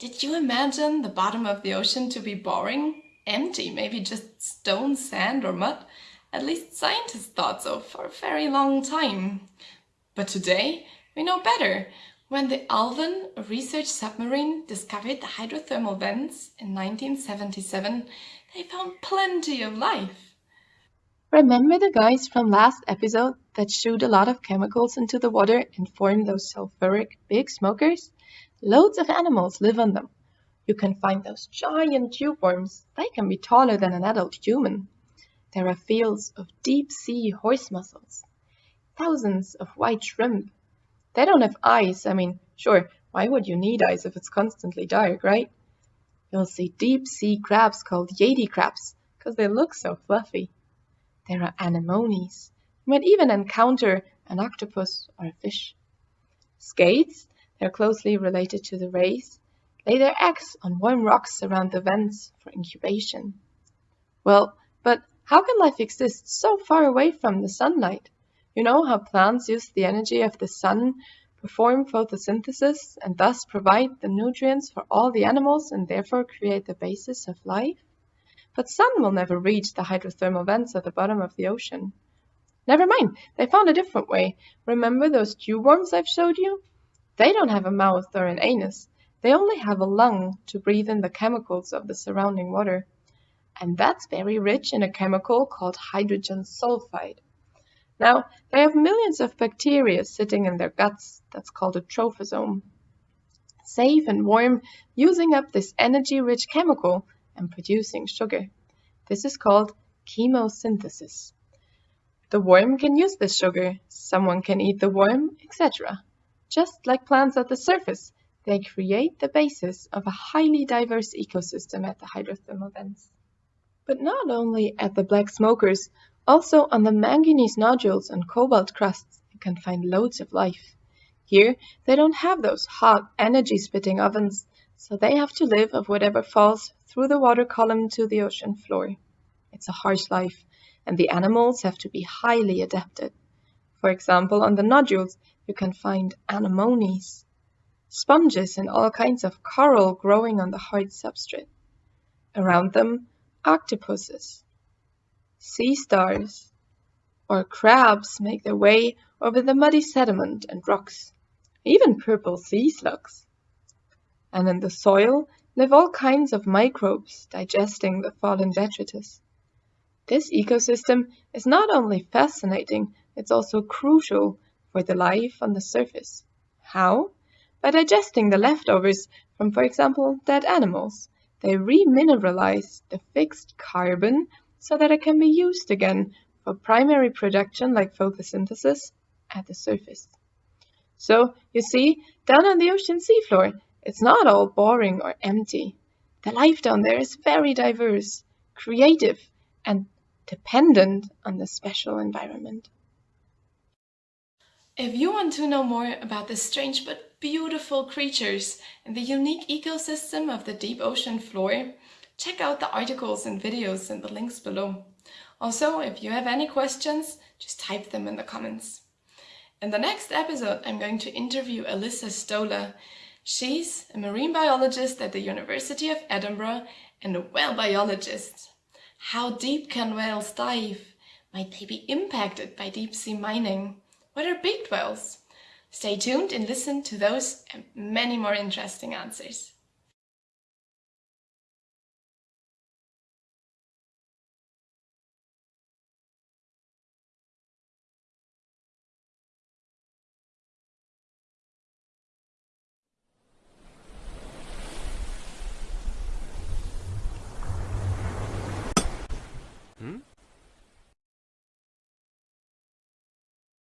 Did you imagine the bottom of the ocean to be boring? Empty, maybe just stone, sand or mud? At least scientists thought so for a very long time. But today, we know better. When the Alvin research submarine discovered the hydrothermal vents in 1977, they found plenty of life. Remember the guys from last episode that shoot a lot of chemicals into the water and form those sulfuric big smokers? Loads of animals live on them. You can find those giant tube worms. They can be taller than an adult human. There are fields of deep sea horse mussels. Thousands of white shrimp. They don't have eyes. I mean, sure, why would you need eyes if it's constantly dark, right? You'll see deep sea crabs called yeti crabs because they look so fluffy. There are anemones. You might even encounter an octopus or a fish. Skates, they're closely related to the rays, lay their eggs on warm rocks around the vents for incubation. Well, but how can life exist so far away from the sunlight? You know how plants use the energy of the sun, perform photosynthesis, and thus provide the nutrients for all the animals and therefore create the basis of life? But sun will never reach the hydrothermal vents at the bottom of the ocean. Never mind, they found a different way. Remember those tube worms I've showed you? They don't have a mouth or an anus. They only have a lung to breathe in the chemicals of the surrounding water. And that's very rich in a chemical called hydrogen sulfide. Now, they have millions of bacteria sitting in their guts. That's called a trophosome. Safe and warm, using up this energy-rich chemical and producing sugar. This is called chemosynthesis. The worm can use this sugar, someone can eat the worm, etc. Just like plants at the surface, they create the basis of a highly diverse ecosystem at the hydrothermal vents. But not only at the black smokers, also on the manganese nodules and cobalt crusts, you can find loads of life. Here, they don't have those hot, energy-spitting ovens, so they have to live of whatever falls through the water column to the ocean floor. It's a harsh life, and the animals have to be highly adapted. For example, on the nodules, you can find anemones, sponges and all kinds of coral growing on the hard substrate. Around them, octopuses, sea stars, or crabs make their way over the muddy sediment and rocks, even purple sea slugs. And in the soil live all kinds of microbes digesting the fallen detritus. This ecosystem is not only fascinating, it's also crucial for the life on the surface. How? By digesting the leftovers from, for example, dead animals. They remineralize the fixed carbon so that it can be used again for primary production like photosynthesis at the surface. So, you see, down on the ocean seafloor, it's not all boring or empty. The life down there is very diverse, creative, and dependent on the special environment. If you want to know more about the strange but beautiful creatures and the unique ecosystem of the deep ocean floor, check out the articles and videos in the links below. Also, if you have any questions, just type them in the comments. In the next episode, I'm going to interview Alyssa Stoller. She's a marine biologist at the University of Edinburgh and a whale biologist. How deep can whales dive? Might they be impacted by deep sea mining? What are beaked whales? Stay tuned and listen to those and many more interesting answers.